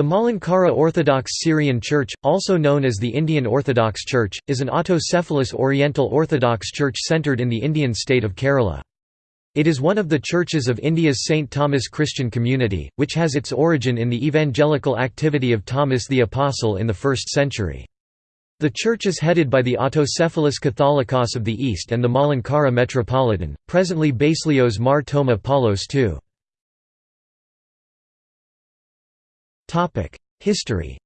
The Malankara Orthodox Syrian Church, also known as the Indian Orthodox Church, is an autocephalous Oriental Orthodox church centered in the Indian state of Kerala. It is one of the churches of India's St. Thomas Christian community, which has its origin in the evangelical activity of Thomas the Apostle in the 1st century. The church is headed by the Autocephalous Catholicos of the East and the Malankara Metropolitan, presently Baselios Mar Thoma Paulos II. History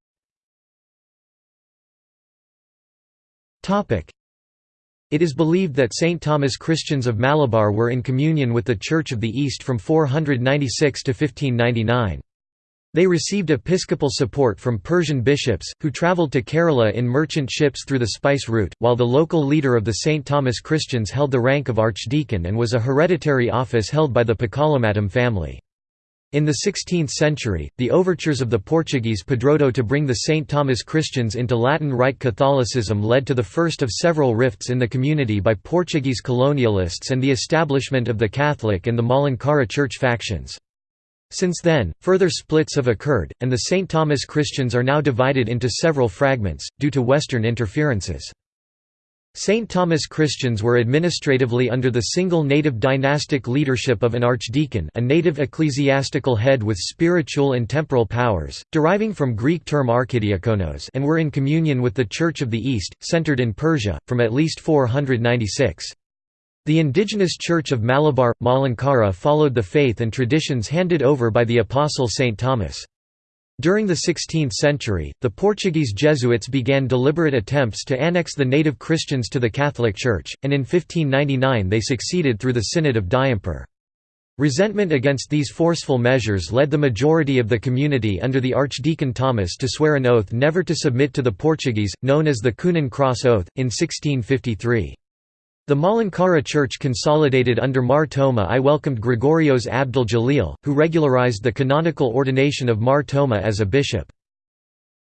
It is believed that St. Thomas Christians of Malabar were in communion with the Church of the East from 496 to 1599. They received episcopal support from Persian bishops, who travelled to Kerala in merchant ships through the spice route, while the local leader of the St. Thomas Christians held the rank of archdeacon and was a hereditary office held by the Pakalamattam family. In the 16th century, the overtures of the Portuguese Padroado to bring the St. Thomas Christians into Latin Rite Catholicism led to the first of several rifts in the community by Portuguese colonialists and the establishment of the Catholic and the Malankara Church factions. Since then, further splits have occurred, and the St. Thomas Christians are now divided into several fragments, due to Western interferences. St. Thomas Christians were administratively under the single native dynastic leadership of an archdeacon a native ecclesiastical head with spiritual and temporal powers, deriving from Greek term archidiakonos and were in communion with the Church of the East, centered in Persia, from at least 496. The indigenous Church of Malabar, Malankara followed the faith and traditions handed over by the Apostle St. Thomas. During the 16th century, the Portuguese Jesuits began deliberate attempts to annex the native Christians to the Catholic Church, and in 1599 they succeeded through the Synod of Diamper. Resentment against these forceful measures led the majority of the community under the Archdeacon Thomas to swear an oath never to submit to the Portuguese, known as the Coonan Cross Oath, in 1653. The Malankara Church consolidated under Mar Thoma I welcomed Gregorios Abdul Jalil, who regularized the canonical ordination of Mar Thoma as a bishop.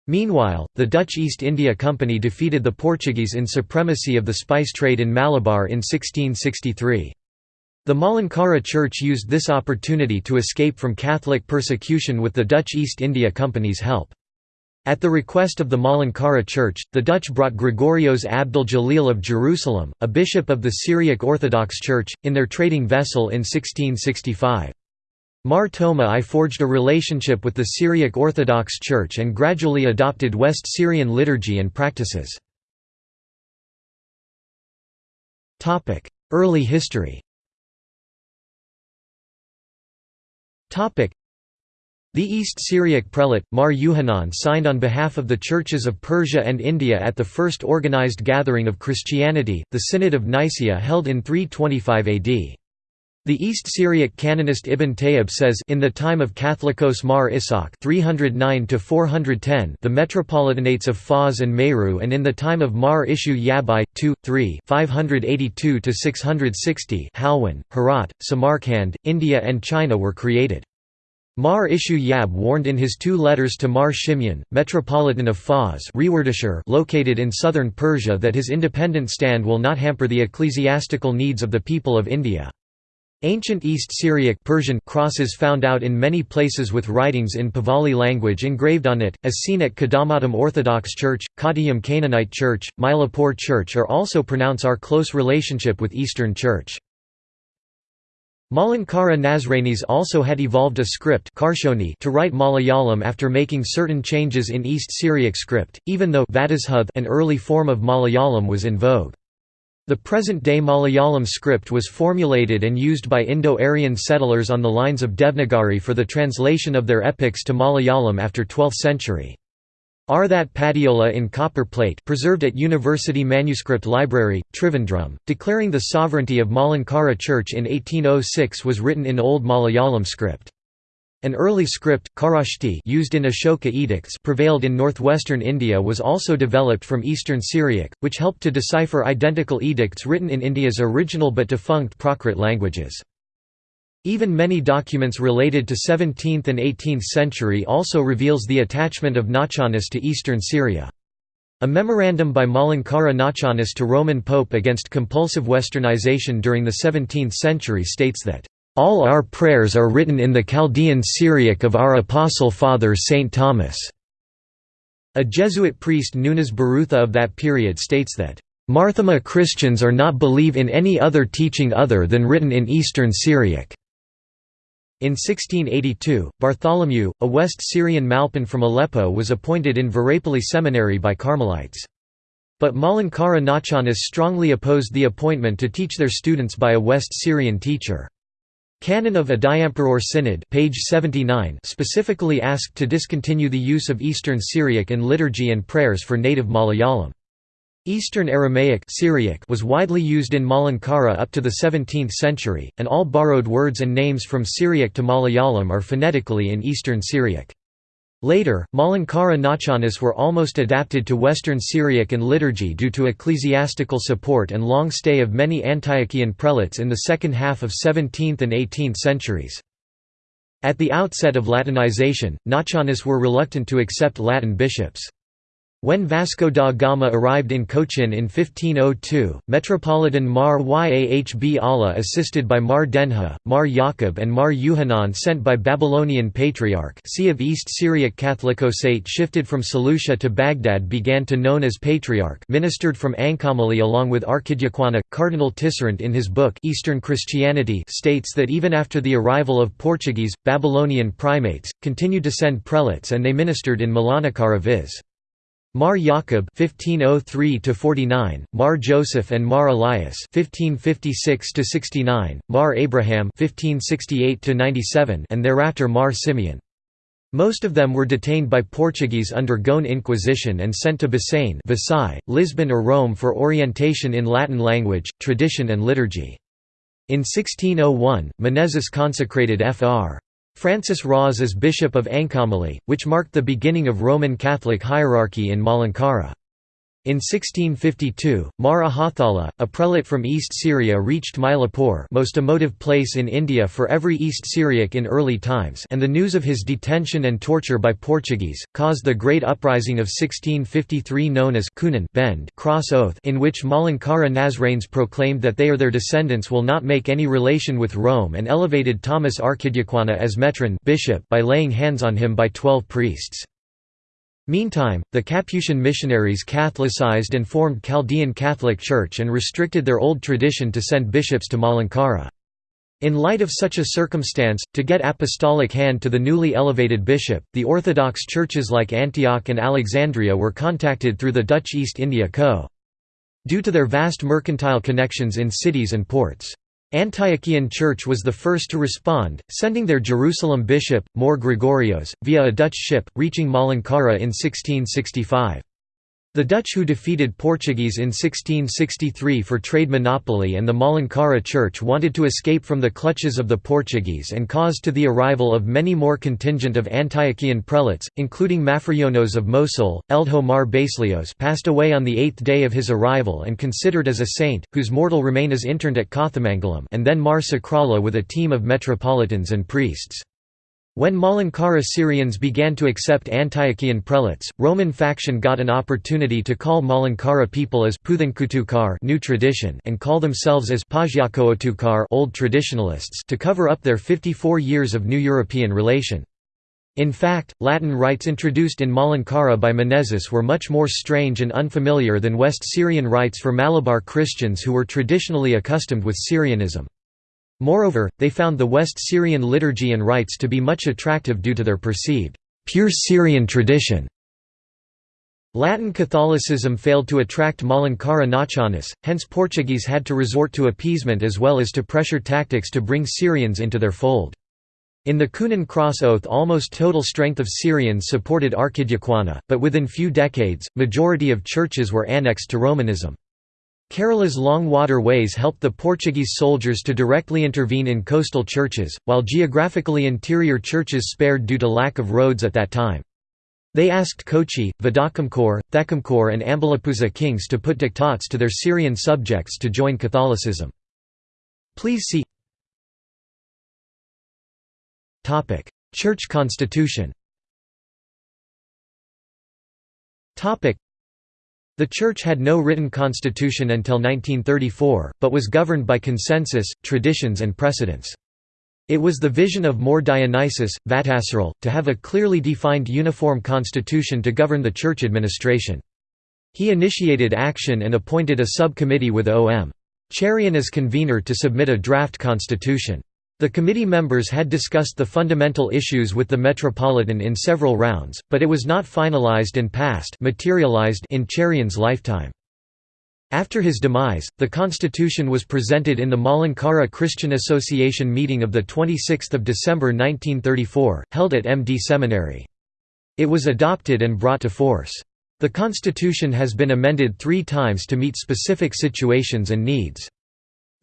Meanwhile, the Dutch East India Company defeated the Portuguese in supremacy of the spice trade in Malabar in 1663. The Malankara Church used this opportunity to escape from Catholic persecution with the Dutch East India Company's help. At the request of the Malankara Church, the Dutch brought Gregorios Abdul Jalil of Jerusalem, a bishop of the Syriac Orthodox Church, in their trading vessel in 1665. Mar Thoma I forged a relationship with the Syriac Orthodox Church and gradually adopted West Syrian liturgy and practices. Early history the East Syriac prelate, Mar Yuhanan signed on behalf of the churches of Persia and India at the first organized gathering of Christianity, the Synod of Nicaea held in 325 AD. The East Syriac canonist Ibn Tayyib says in the time of Catholicos Mar Ishaq 309 410 the metropolitanates of Fars and Meru and in the time of Mar Ishu Yabai 2 3 582 660 Halwan, Herat, Samarkand, India and China were created. Mar Ishu Yab warned in his two letters to Mar Shimyan, Metropolitan of Fars located in southern Persia that his independent stand will not hamper the ecclesiastical needs of the people of India. Ancient East Syriac Persian crosses found out in many places with writings in Pahlavi language engraved on it, as seen at Kadamatam Orthodox Church, Kottayam Canaanite Church, Mylapore Church are also pronounce our close relationship with Eastern Church. Malankara Nazranis also had evolved a script to write Malayalam after making certain changes in East Syriac script, even though an early form of Malayalam was in vogue. The present-day Malayalam script was formulated and used by Indo-Aryan settlers on the lines of Devnagari for the translation of their epics to Malayalam after 12th century. Arthat Padiola in copper plate preserved at University Manuscript Library, Trivandrum, declaring the sovereignty of Malankara Church in 1806 was written in Old Malayalam script. An early script, Kharashti used in Ashoka edicts prevailed in northwestern India was also developed from Eastern Syriac, which helped to decipher identical edicts written in India's original but defunct Prakrit languages. Even many documents related to 17th and 18th century also reveals the attachment of Nazranis to eastern Syria. A memorandum by Malankara Nazranis to Roman Pope against compulsive westernization during the 17th century states that All our prayers are written in the Chaldean Syriac of our Apostle Father St. Thomas." A Jesuit priest Nunes Barutha of that period states that, "...Marthoma Christians are not believe in any other teaching other than written in Eastern Syriac." In 1682, Bartholomew, a West Syrian Malpan from Aleppo was appointed in Varapalli Seminary by Carmelites. But Malankara Nazranis strongly opposed the appointment to teach their students by a West Syrian teacher. Canon of Udayamperoor Synod page 79 specifically asked to discontinue the use of Eastern Syriac in liturgy and prayers for native Malayalam. Eastern Aramaic Syriac was widely used in Malankara up to the 17th century, and all borrowed words and names from Syriac to Malayalam are phonetically in Eastern Syriac. Later, Malankara Nazranis were almost adapted to Western Syriac and liturgy due to ecclesiastical support and long stay of many Antiochian prelates in the second half of 17th and 18th centuries. At the outset of Latinization, Nazranis were reluctant to accept Latin bishops. When Vasco da Gama arrived in Cochin in 1502, Metropolitan Mar Yahb Allah assisted by Mar Denha, Mar Yaqub and Mar Yuhanan sent by Babylonian Patriarch see of East Syriac Catholicosate shifted from Seleucia to Baghdad began to known as Patriarch ministered from Angamaly along with Archidiaquana. Cardinal Tisserant in his book Eastern Christianity states that even after the arrival of Portuguese, Babylonian primates, continued to send prelates and they ministered in Malankara viz. Mar Yaqub (1503–49), Mar Joseph and Mar Elias (1556–69), Mar Abraham (1568–97), and thereafter Mar Simeon. Most of them were detained by Portuguese under Goan Inquisition and sent to Bassein, Versailles, Lisbon or Rome for orientation in Latin language, tradition and liturgy. In 1601, Menezes consecrated Fr. Francis Ros as Bishop of Angamaly, which marked the beginning of Roman Catholic hierarchy in Malankara. In 1652, Mar Ahathala, a prelate from East Syria reached Mylapore most emotive place in India for every East Syriac in early times and the news of his detention and torture by Portuguese, caused the Great Uprising of 1653 known as Kunan Bend cross oath in which Malankara Nazranes proclaimed that they or their descendants will not make any relation with Rome and elevated Thomas Archidiaquana as metron bishop by laying hands on him by twelve priests. Meantime, the Capuchin missionaries Catholicized and formed Chaldean Catholic Church and restricted their old tradition to send bishops to Malankara. In light of such a circumstance, to get apostolic hand to the newly elevated bishop, the Orthodox churches like Antioch and Alexandria were contacted through the Dutch East India Co. Due to their vast mercantile connections in cities and ports. Antiochian Church was the first to respond, sending their Jerusalem bishop, More Gregorios, via a Dutch ship, reaching Malankara in 1665. The Dutch who defeated Portuguese in 1663 for trade monopoly and the Malankara Church wanted to escape from the clutches of the Portuguese and caused to the arrival of many more contingent of Antiochian prelates, including Mafrionos of Mosul, Eldho Mar Baselios passed away on the eighth day of his arrival and considered as a saint, whose mortal remain is interned at Kothamangalam and then Mar Sakrala with a team of metropolitans and priests. When Malankara Syrians began to accept Antiochian prelates, Roman faction got an opportunity to call Malankara people as new tradition and call themselves as old traditionalists to cover up their 54 years of new European relation. In fact, Latin rites introduced in Malankara by Menezes were much more strange and unfamiliar than West Syrian rites for Malabar Christians who were traditionally accustomed with Syrianism. Moreover, they found the West Syrian liturgy and rites to be much attractive due to their perceived, pure Syrian tradition. Latin Catholicism failed to attract Malankara Nazranis, hence Portuguese had to resort to appeasement as well as to pressure tactics to bring Syrians into their fold. In the Kunan Cross Oath almost total strength of Syrians supported Archidiaquana, but within few decades, majority of churches were annexed to Romanism. Kerala's long waterways helped the Portuguese soldiers to directly intervene in coastal churches, while geographically interior churches spared due to lack of roads at that time. They asked Kochi, Vadakamkor, Thekkumkor and Ambalapuzha kings to put diktats to their Syrian subjects to join Catholicism. Please see Church constitution the Church had no written constitution until 1934, but was governed by consensus, traditions and precedents. It was the vision of More Dionysius, Vattasseril, to have a clearly defined uniform constitution to govern the church administration. He initiated action and appointed a subcommittee with O.M. Cherian as convener to submit a draft constitution. The committee members had discussed the fundamental issues with the Metropolitan in several rounds, but it was not finalized and passed materialized in Cherian's lifetime. After his demise, the constitution was presented in the Malankara Christian Association meeting of 26 December 1934, held at MD Seminary. It was adopted and brought to force. The constitution has been amended three times to meet specific situations and needs.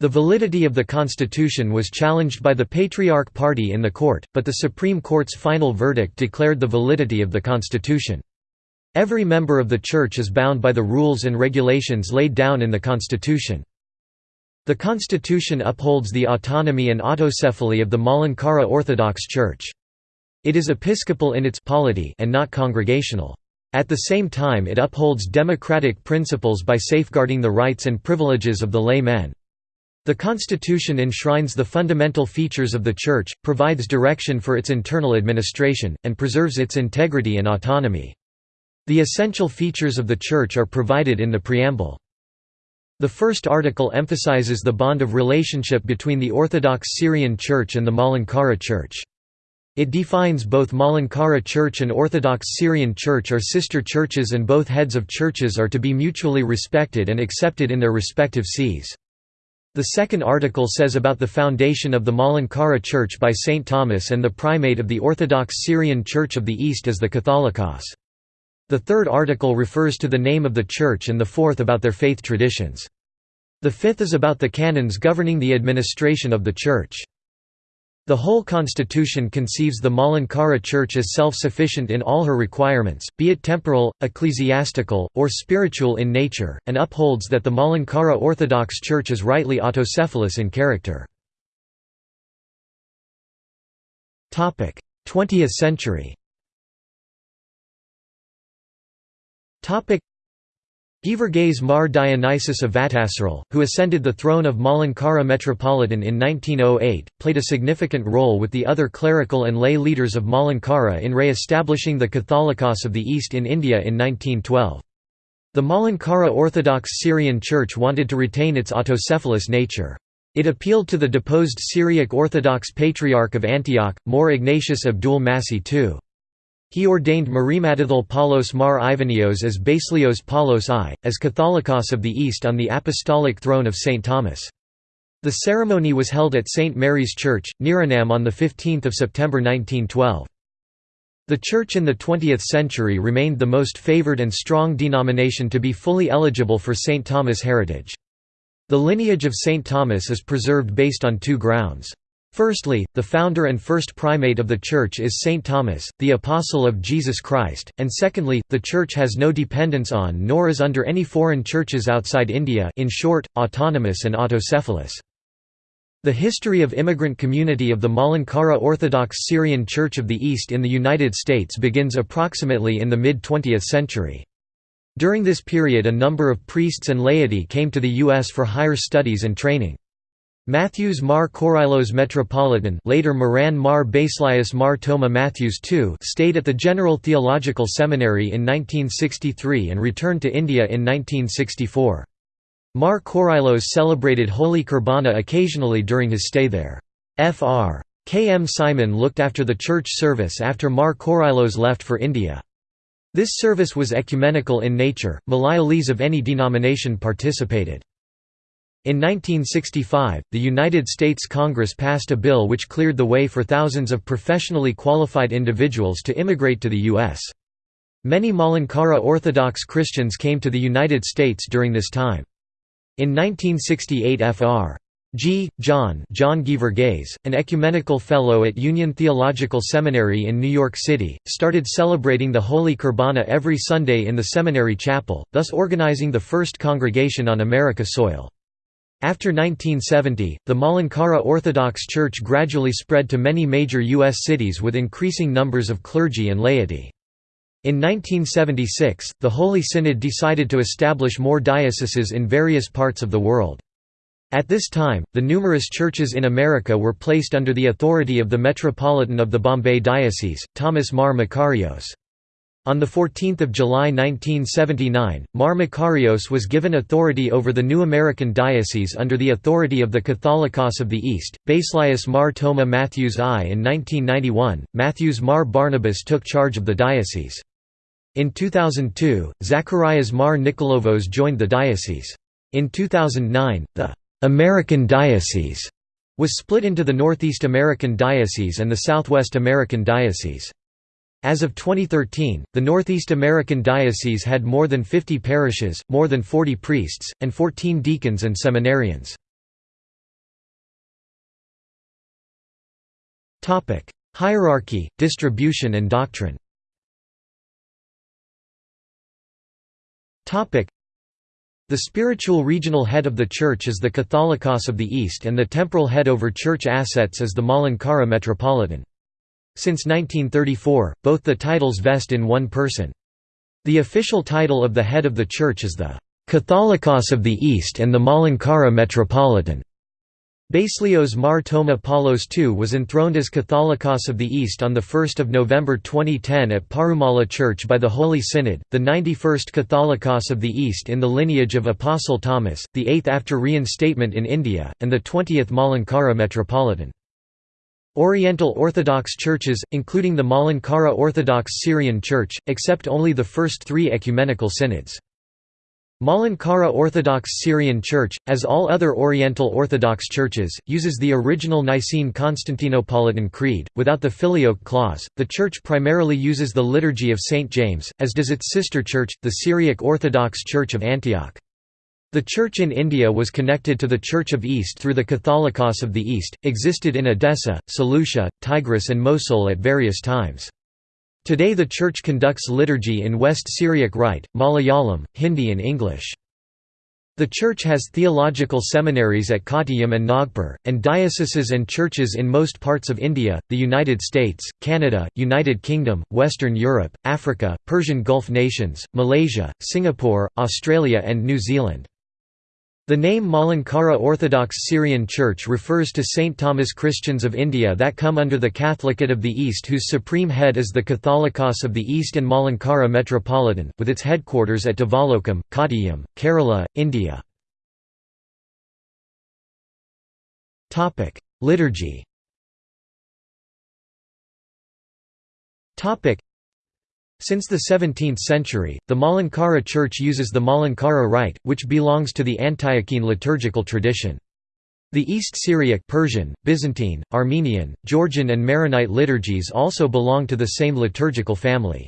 The validity of the constitution was challenged by the Patriarch Party in the court, but the Supreme Court's final verdict declared the validity of the constitution. Every member of the Church is bound by the rules and regulations laid down in the Constitution. The Constitution upholds the autonomy and autocephaly of the Malankara Orthodox Church. It is episcopal in its polity and not congregational. At the same time it upholds democratic principles by safeguarding the rights and privileges of the laymen. The Constitution enshrines the fundamental features of the Church, provides direction for its internal administration, and preserves its integrity and autonomy. The essential features of the Church are provided in the preamble. The first article emphasizes the bond of relationship between the Orthodox Syrian Church and the Malankara Church. It defines both Malankara Church and Orthodox Syrian Church are sister churches and both heads of churches are to be mutually respected and accepted in their respective sees. The second article says about the foundation of the Malankara Church by St. Thomas and the primate of the Orthodox Syrian Church of the East as the Catholicos. The third article refers to the name of the church and the fourth about their faith traditions. The fifth is about the canons governing the administration of the church. The whole constitution conceives the Malankara Church as self-sufficient in all her requirements, be it temporal, ecclesiastical, or spiritual in nature, and upholds that the Malankara Orthodox Church is rightly autocephalous in character. 20th century Geevarghese Mar Dionysius of Vattasseril, who ascended the throne of Malankara Metropolitan in 1908, played a significant role with the other clerical and lay leaders of Malankara in re-establishing the Catholicos of the East in India in 1912. The Malankara Orthodox Syrian Church wanted to retain its autocephalous nature. It appealed to the deposed Syriac Orthodox Patriarch of Antioch, More Ignatius Abdul Masih II. He ordained Marimathil Paulos Mar Ivanios as Basilios Paulos I, as Catholicos of the East on the apostolic throne of St. Thomas. The ceremony was held at St. Mary's Church, Niranam on 15 September 1912. The Church in the 20th century remained the most favored and strong denomination to be fully eligible for St. Thomas heritage. The lineage of St. Thomas is preserved based on two grounds. Firstly, the founder and first primate of the Church is Saint Thomas, the Apostle of Jesus Christ, and secondly, the Church has no dependence on nor is under any foreign churches outside India in short, autonomous and autocephalous. The history of immigrant community of the Malankara Orthodox Syrian Church of the East in the United States begins approximately in the mid-20th century. During this period a number of priests and laity came to the U.S. for higher studies and training. Matthews Mar Korylos Metropolitan later Moran Mar Basilius Mar Toma Matthews II stayed at the General Theological Seminary in 1963 and returned to India in 1964. Mar Korylos celebrated Holy Kurbana occasionally during his stay there. Fr. K. M. Simon looked after the church service after Mar Korylos left for India. This service was ecumenical in nature, Malayalees of any denomination participated. In 1965, the United States Congress passed a bill which cleared the way for thousands of professionally qualified individuals to immigrate to the U.S. Many Malankara Orthodox Christians came to the United States during this time. In 1968 Fr. G. John John Geevarghese, an ecumenical fellow at Union Theological Seminary in New York City, started celebrating the Holy Kurbana every Sunday in the seminary chapel, thus organizing the first congregation on America soil. After 1970, the Malankara Orthodox Church gradually spread to many major U.S. cities with increasing numbers of clergy and laity. In 1976, the Holy Synod decided to establish more dioceses in various parts of the world. At this time, the numerous churches in America were placed under the authority of the Metropolitan of the Bombay Diocese, Thomas Mar Makarios. On 14 July 1979, Mar Makarios was given authority over the new American diocese under the authority of the Catholicos of the East. Basilius Mar Toma Matthews I. In 1991, Matthews Mar Barnabas took charge of the diocese. In 2002, Zacharias Mar Nikolovos joined the diocese. In 2009, the American Diocese was split into the Northeast American Diocese and the Southwest American Diocese. As of 2013, the Northeast American Diocese had more than 50 parishes, more than 40 priests, and 14 deacons and seminarians. Hierarchy, distribution and doctrine the spiritual regional head of the Church is the Catholicos of the East and the temporal head over Church assets is the Malankara Metropolitan. Since 1934, both the titles vest in one person. The official title of the head of the Church is the Catholicos of the East and the Malankara Metropolitan. Basilios Mar Toma Paulos II was enthroned as Catholicos of the East on 1 November 2010 at Parumala Church by the Holy Synod, the 91st Catholicos of the East in the lineage of Apostle Thomas, the 8th after reinstatement in India, and the 20th Malankara Metropolitan. Oriental Orthodox churches, including the Malankara Orthodox Syrian Church, accept only the first three ecumenical synods. Malankara Orthodox Syrian Church, as all other Oriental Orthodox churches, uses the original Nicene Constantinopolitan Creed, without the Filioque clause. The church primarily uses the Liturgy of St. James, as does its sister church, the Syriac Orthodox Church of Antioch. The church in India was connected to the Church of East through the Catholicos of the East, existed in Edessa, Seleucia, Tigris and Mosul at various times. Today the Church conducts liturgy in West Syriac Rite, Malayalam, Hindi and English. The Church has theological seminaries at Kottayam and Nagpur, and dioceses and churches in most parts of India, the United States, Canada, United Kingdom, Western Europe, Africa, Persian Gulf nations, Malaysia, Singapore, Australia and New Zealand. The name Malankara Orthodox Syrian Church refers to St. Thomas Christians of India that come under the Catholicate of the East whose supreme head is the Catholicos of the East and Malankara Metropolitan, with its headquarters at Devalokam, Kottayam, Kerala, India. Liturgy since the 17th century, the Malankara Church uses the Malankara Rite, which belongs to the Antiochene liturgical tradition. The East Syriac Persian, Byzantine, Armenian, Georgian and Maronite liturgies also belong to the same liturgical family.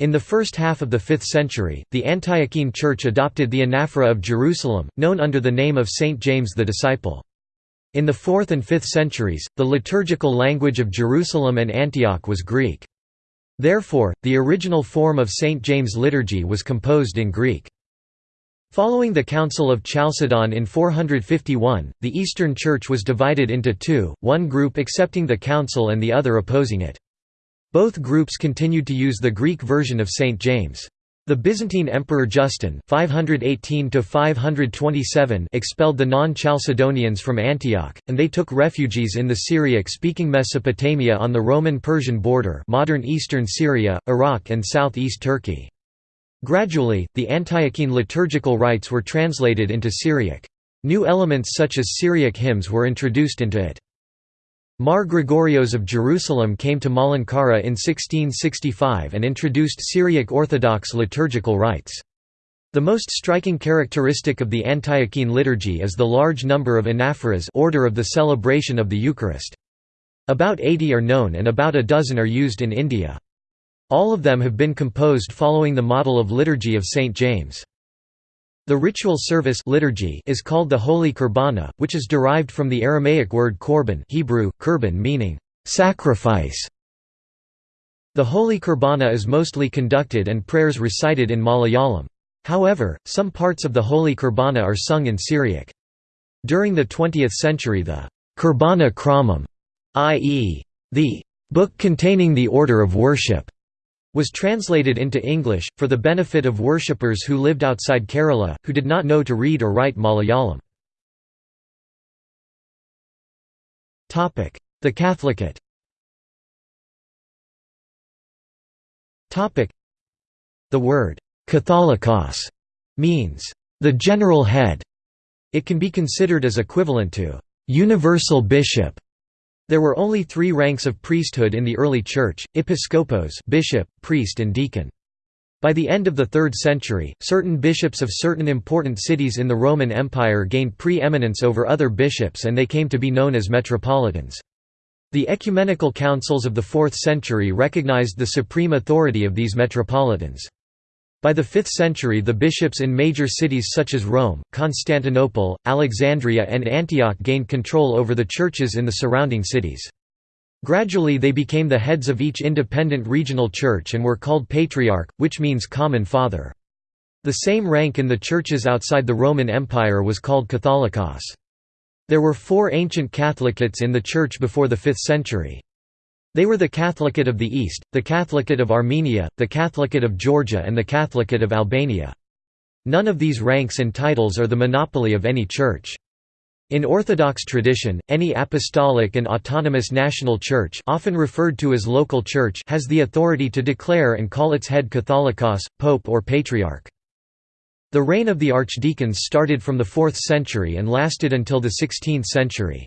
In the first half of the 5th century, the Antiochene Church adopted the anaphora of Jerusalem, known under the name of Saint James the Disciple. In the 4th and 5th centuries, the liturgical language of Jerusalem and Antioch was Greek. Therefore, the original form of St. James' liturgy was composed in Greek. Following the Council of Chalcedon in 451, the Eastern Church was divided into two, one group accepting the council and the other opposing it. Both groups continued to use the Greek version of St. James. The Byzantine Emperor Justin 518 expelled the non-Chalcedonians from Antioch, and they took refugees in the Syriac-speaking Mesopotamia on the Roman-Persian border modern eastern Syria, Iraq and southeast Turkey. Gradually, the Antiochene liturgical rites were translated into Syriac. New elements such as Syriac hymns were introduced into it. Mar Gregorios of Jerusalem came to Malankara in 1665 and introduced Syriac Orthodox liturgical rites. The most striking characteristic of the Antiochene liturgy is the large number of anaphoras order of the celebration of the Eucharist. About 80 are known and about a dozen are used in India. All of them have been composed following the model of Liturgy of St. James. The ritual service liturgy is called the Holy Kurbana, which is derived from the Aramaic word korban Hebrew, kurban meaning, sacrifice. The Holy Kurbana is mostly conducted and prayers recited in Malayalam. However, some parts of the Holy Kurbana are sung in Syriac. During the 20th century the Kurbana Kramam, i.e., the book containing the order of worship, was translated into English, for the benefit of worshippers who lived outside Kerala, who did not know to read or write Malayalam. The Catholicate The word «Catholicos» means «the general head». It can be considered as equivalent to «universal bishop». There were only three ranks of priesthood in the early Church, episcopos bishop, priest and deacon. By the end of the 3rd century, certain bishops of certain important cities in the Roman Empire gained pre-eminence over other bishops and they came to be known as metropolitans. The ecumenical councils of the 4th century recognized the supreme authority of these metropolitans. By the 5th century the bishops in major cities such as Rome, Constantinople, Alexandria and Antioch gained control over the churches in the surrounding cities. Gradually they became the heads of each independent regional church and were called patriarch, which means common father. The same rank in the churches outside the Roman Empire was called Catholicos. There were four ancient Catholicates in the Church before the 5th century. They were the Catholicate of the East, the Catholicate of Armenia, the Catholicate of Georgia and the Catholicate of Albania. None of these ranks and titles are the monopoly of any church. In Orthodox tradition, any apostolic and autonomous national church often referred to as local church has the authority to declare and call its head Catholicos, pope or patriarch. The reign of the archdeacons started from the 4th century and lasted until the 16th century.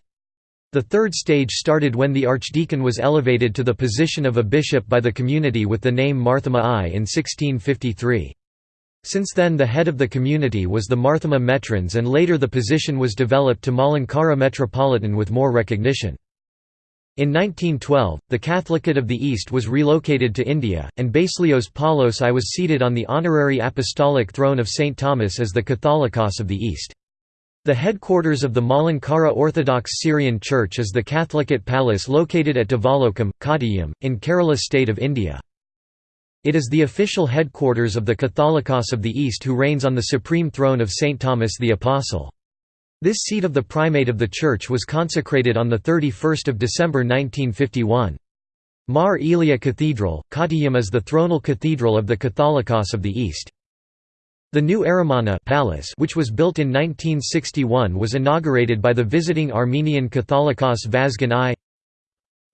The third stage started when the archdeacon was elevated to the position of a bishop by the community with the name Marthoma I in 1653. Since then the head of the community was the Marthoma Metrons and later the position was developed to Malankara Metropolitan with more recognition. In 1912, the Catholicate of the East was relocated to India, and Baselios Paulos I was seated on the honorary apostolic throne of St. Thomas as the Catholicos of the East. The headquarters of the Malankara Orthodox Syrian Church is the Catholicate Palace located at Devalokam, Kottayam, in Kerala state of India. It is the official headquarters of the Catholicos of the East who reigns on the supreme throne of St. Thomas the Apostle. This seat of the primate of the church was consecrated on 31 December 1951. Mar Elia Cathedral, Kottayam is the thronal cathedral of the Catholicos of the East. The new Aramana palace which was built in 1961 was inaugurated by the visiting Armenian Catholicos Vazgen I.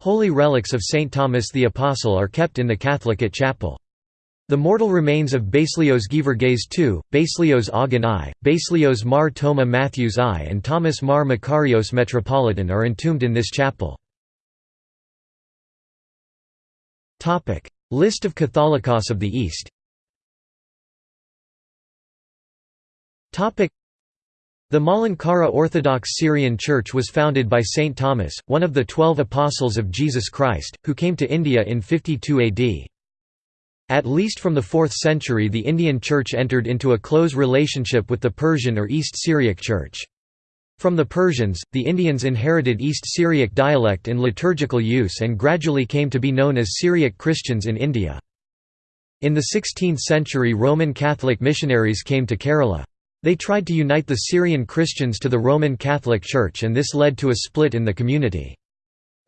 Holy relics of St. Thomas the Apostle are kept in the Catholicate chapel. The mortal remains of Baselios Geevarghese II, Baselios Augin I, Baselios Mar Thoma Matthews I and Thomas Mar Makarios Metropolitan are entombed in this chapel. List of Catholicos of the East the Malankara Orthodox Syrian Church was founded by Saint Thomas, one of the Twelve Apostles of Jesus Christ, who came to India in 52 AD. At least from the 4th century the Indian Church entered into a close relationship with the Persian or East Syriac Church. From the Persians, the Indians inherited East Syriac dialect in liturgical use and gradually came to be known as Syriac Christians in India. In the 16th century Roman Catholic missionaries came to Kerala. They tried to unite the Syrian Christians to the Roman Catholic Church and this led to a split in the community.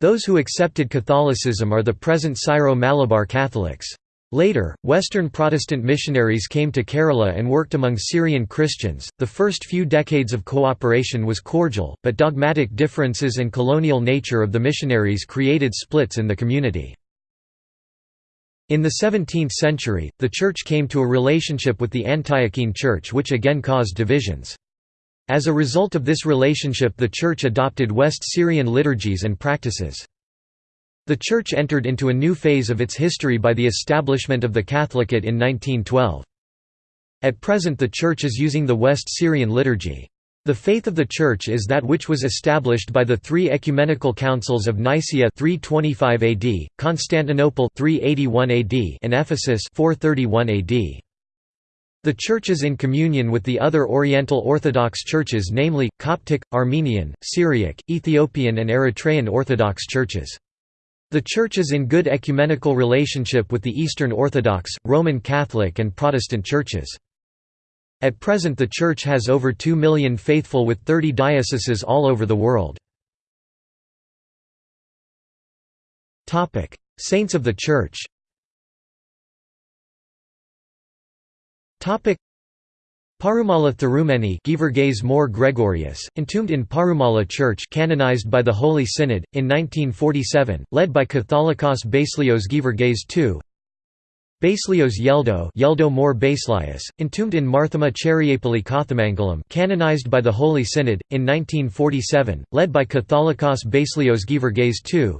Those who accepted Catholicism are the present Syro-Malabar Catholics. Later, Western Protestant missionaries came to Kerala and worked among Syrian Christians. The first few decades of cooperation was cordial, but dogmatic differences and colonial nature of the missionaries created splits in the community. In the 17th century, the church came to a relationship with the Antiochene Church which again caused divisions. As a result of this relationship the church adopted West Syrian liturgies and practices. The Church entered into a new phase of its history by the establishment of the Catholicate in 1912. At present the Church is using the West Syrian liturgy. The faith of the Church is that which was established by the three ecumenical councils of Nicaea 325 AD, Constantinople 381 AD, and Ephesus 431 AD. The Church is in communion with the other Oriental Orthodox churches namely, Coptic, Armenian, Syriac, Ethiopian and Eritrean Orthodox churches. The Church is in good ecumenical relationship with the Eastern Orthodox, Roman Catholic and Protestant churches. At present the Church has over 2 million faithful with 30 dioceses all over the world. Saints of the Church Parumala Thirumeni More Gregorius, entombed in Parumala Church canonized by the Holy Synod, in 1947, led by Catholicos Baselios Geevarghese II Baselios Yeldo Yeldo More Baselius, entombed in Marthama Cheriapalli Kothamangalam canonized by the Holy Synod, in 1947, led by Catholicos Baselios Geevarghese II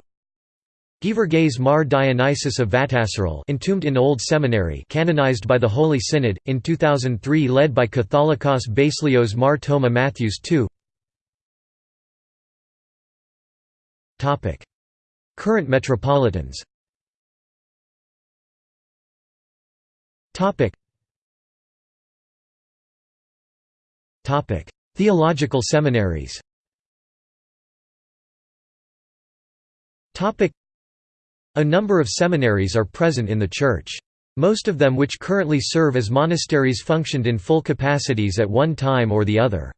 Geevarghese Mar Dionysius of Vattasseril entombed in Old Seminary canonized by the Holy Synod, in 2003 led by Catholicos Baselios Mar Toma Matthews II Current metropolitans Theological seminaries Topic: a number of seminaries are present in the Church. Most of them which currently serve as monasteries functioned in full capacities at one time or the other.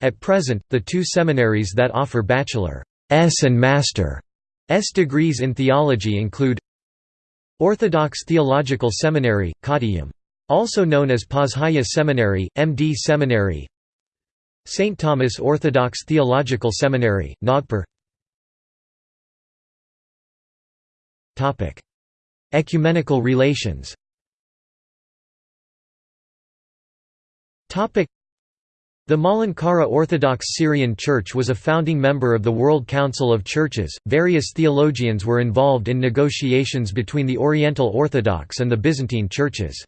At present, the two seminaries that offer Bachelor's and Master's degrees in theology include Orthodox Theological Seminary, Kottayam. Also known as Pozhaya Seminary, MD Seminary St. Thomas Orthodox Theological Seminary, Nagpur Ecumenical relations the Malankara Orthodox Syrian Church was a founding member of the World Council of Churches. Various theologians were involved in negotiations between the Oriental Orthodox and the Byzantine churches.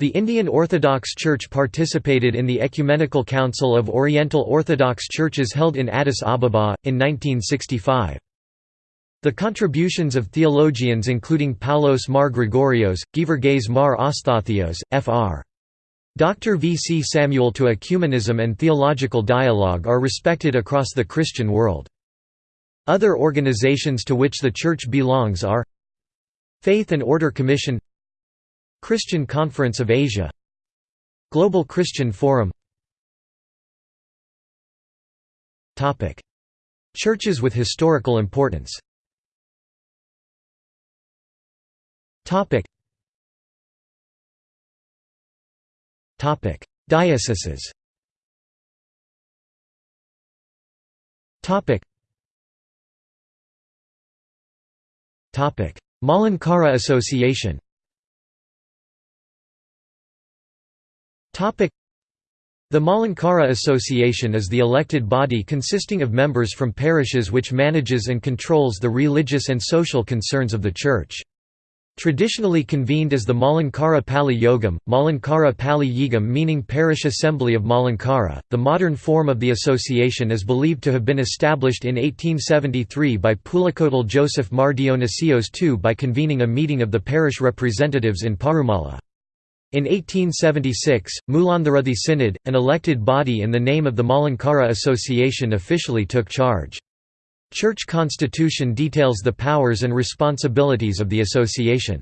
The Indian Orthodox Church participated in the Ecumenical Council of Oriental Orthodox Churches held in Addis Ababa, in 1965. The contributions of theologians including Paulos Mar Gregorios, Geevarghese Mar Ostathios, Fr. Dr. V. C. Samuel to ecumenism and theological dialogue are respected across the Christian world. Other organizations to which the Church belongs are Faith and Order Commission Christian Conference of Asia Global Christian Forum Churches with historical importance Topic. Dioceses. Topic. Topic: Malankara Association. Topic. The Malankara Association is the elected body consisting of members from parishes which manages and controls the religious and social concerns of the Church. Traditionally convened as the Malankara Pali Yogam, Malankara Pali Yigam meaning Parish Assembly of Malankara, the modern form of the association is believed to have been established in 1873 by Pulikkottil Joseph Mar Dionysios II by convening a meeting of the parish representatives in Parumala. In 1876, Mulanthuruthy Synod, an elected body in the name of the Malankara Association officially took charge. Church constitution details the powers and responsibilities of the association.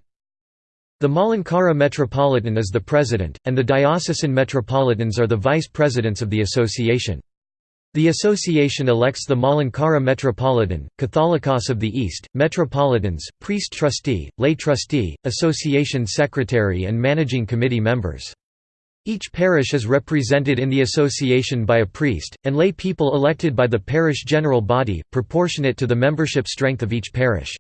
The Malankara Metropolitan is the president, and the diocesan metropolitans are the vice presidents of the association. The association elects the Malankara Metropolitan, Catholicos of the East, Metropolitans, priest trustee, lay trustee, association secretary and managing committee members. Each parish is represented in the association by a priest, and lay people elected by the parish general body, proportionate to the membership strength of each parish.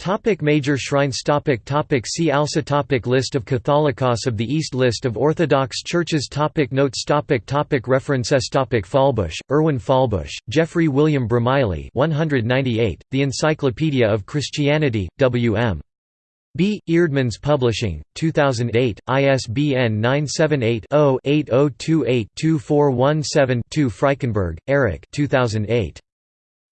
Topic major shrines topic topic See also topic List of Catholicos of the East List of Orthodox churches topic Notes topic topic References topic Fahlbusch, Erwin Fahlbusch, Geoffrey William Bromiley 198, The Encyclopedia of Christianity, W.M. B. Eerdmans Publishing, 2008, ISBN 978-0-8028-2417-2 Frykenberg, Eric 2008.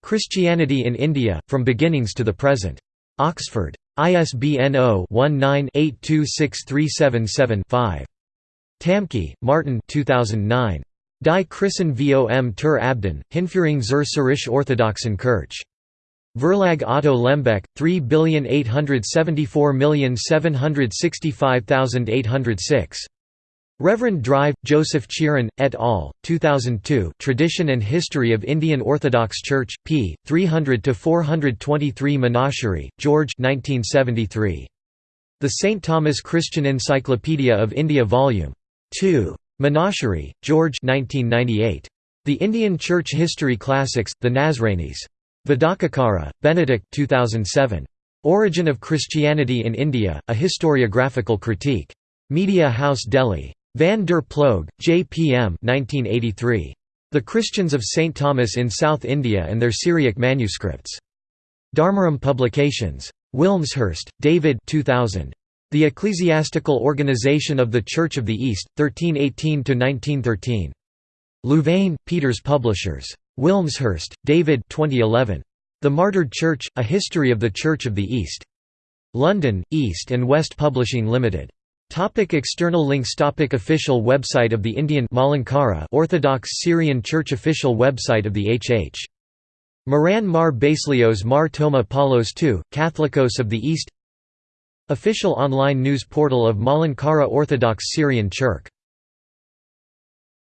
Christianity in India, From Beginnings to the Present. Oxford. ISBN 0-19-826377-5. Tamcke, Martin 2009. Die Christen vom Tur Abdin, Hinführung zur Syrisch Orthodoxen Kirche. Verlag Otto Lembeck, 3,874,765,806. Reverend Drive, Joseph Cheeran, et al., 2002 Tradition and History of Indian Orthodox Church, p. 300–423 Menachery, George 1973. The St. Thomas Christian Encyclopedia of India Vol. 2. Menachery, George 1998. The Indian Church History Classics, The Nazranis. Vadakkekara, Benedict 2007. Origin of Christianity in India, A Historiographical Critique. Media House Delhi. Van der Ploeg, J. P. M. 1983. The Christians of St. Thomas in South India and Their Syriac Manuscripts. Dharmaram Publications. Wilmshurst, David 2000. The Ecclesiastical Organization of the Church of the East, 1318–1913. Louvain, Peeters Publishers. Wilmshurst, David 2011. The Martyred Church, A History of the Church of the East. London, East and West Publishing Limited. Topic external links Topic Official website of the Indian Malankara Orthodox Syrian Church Official website of the H.H. Moran Mar Baselios Mar Toma Paulos II, Catholicos of the East Official online news portal of Malankara Orthodox Syrian Church